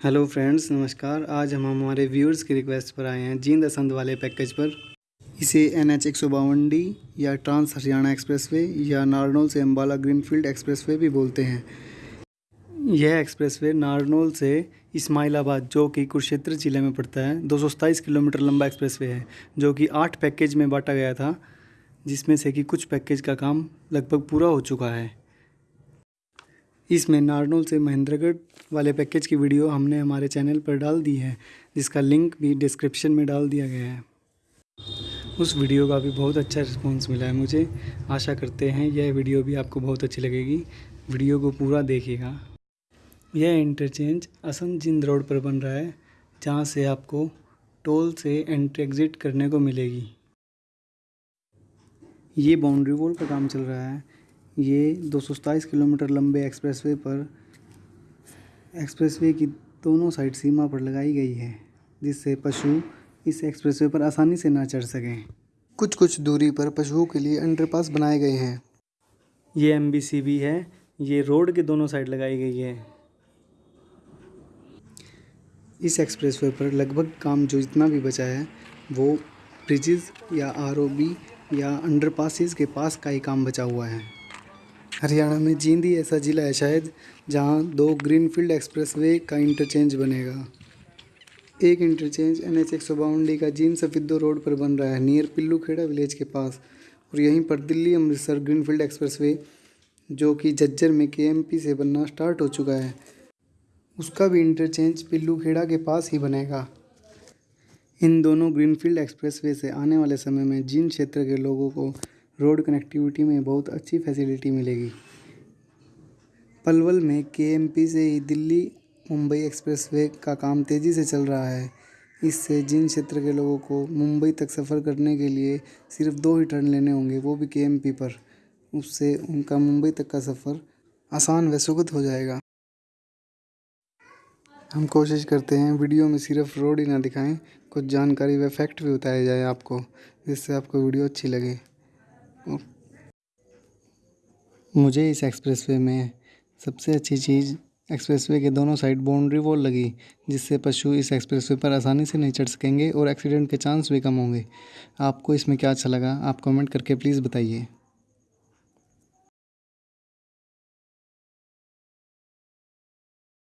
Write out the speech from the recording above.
Hello friends, नमस्कार। आज हम हमारे व्यूअर्स की रिक्वेस्ट पर आए हैं जींद असंद वाले पैकेज पर। इसे एन एच एक सौ बावन डी या ट्रांस हरियाणा एक्सप्रेसवे या नारनौल से अम्बाला ग्रीनफील्ड एक्सप्रेसवे भी बोलते हैं। यह एक्सप्रेसवे नारनौल से इस्माइलाबाद, जो कि कुरुक्षेत्र ज़िले में पड़ता है, दो सौ सत्ताईस किलोमीटर लंबा एक्सप्रेसवे है, जो कि आठ पैकेज में बांटा गया था, जिसमें से कि कुछ पैकेज का काम लगभग पूरा हो चुका है। इसमें नारनौल से महेंद्रगढ़ वाले पैकेज की वीडियो हमने हमारे चैनल पर डाल दी है, जिसका लिंक भी डिस्क्रिप्शन में डाल दिया गया है। उस वीडियो का भी बहुत अच्छा रिस्पॉन्स मिला है मुझे। आशा करते हैं यह वीडियो भी आपको बहुत अच्छी लगेगी। वीडियो को पूरा देखिएगा। यह इंटरचेंज असम जिंद रोड पर बन रहा है, जहाँ से आपको टोल से एंट्री एग्ज़िट करने को मिलेगी। ये बाउंड्री वॉल का काम चल रहा है। ये दो सौ सत्ताईस किलोमीटर लंबे एक्सप्रेसवे पर, एक्सप्रेसवे की दोनों साइड सीमा पर लगाई गई है, जिससे पशु इस एक्सप्रेसवे पर आसानी से ना चढ़ सकें। कुछ कुछ दूरी पर पशुओं के लिए अंडरपास बनाए गए हैं। ये एम भी है। ये रोड के दोनों साइड लगाई गई है। इस एक्सप्रेसवे पर लगभग काम जो जितना भी बचा है, वो ब्रिजेज़ या आरओबी या अंडरपासिस के पास का ही काम बचा हुआ है। हरियाणा में जींद ही ऐसा ज़िला है शायद, जहाँ दो ग्रीनफील्ड एक्सप्रेसवे का इंटरचेंज बनेगा। एक इंटरचेंज एन एच एक सौ बावन डी का जींद सफिद्दो रोड पर बन रहा है, नियर पिल्लू खेड़ा विलेज के पास। और यहीं पर दिल्ली अमृतसर ग्रीनफील्ड एक्सप्रेसवे, जो कि जज्जर में के से बनना स्टार्ट हो चुका है, उसका भी इंटरचेंज पिल्लू खेड़ा के पास ही बनेगा। इन दोनों ग्रीनफील्ड एक्सप्रेसवे से आने वाले समय में जींद क्षेत्र के लोगों को रोड कनेक्टिविटी में बहुत अच्छी फैसिलिटी मिलेगी। पलवल में के से ही दिल्ली मुंबई एक्सप्रेसवे का काम तेज़ी से चल रहा है। इससे जिन क्षेत्र के लोगों को मुंबई तक सफ़र करने के लिए सिर्फ़ दो ही टर्न लेने होंगे, वो भी के पर। उससे उनका मुंबई तक का सफ़र आसान व सुगत हो जाएगा। हम कोशिश करते हैं वीडियो में सिर्फ़ रोड ही ना दिखाएँ, कुछ जानकारी व फैक्ट भी बताया जाए आपको, जिससे आपको वीडियो अच्छी लगे। मुझे इस एक्सप्रेसवे में सबसे अच्छी चीज़ एक्सप्रेसवे के दोनों साइड बाउंड्री वॉल लगी, जिससे पशु इस एक्सप्रेसवे पर आसानी से नहीं चढ़ सकेंगे और एक्सीडेंट के चांस भी कम होंगे। आपको इसमें क्या अच्छा लगा आप कमेंट करके प्लीज़ बताइए।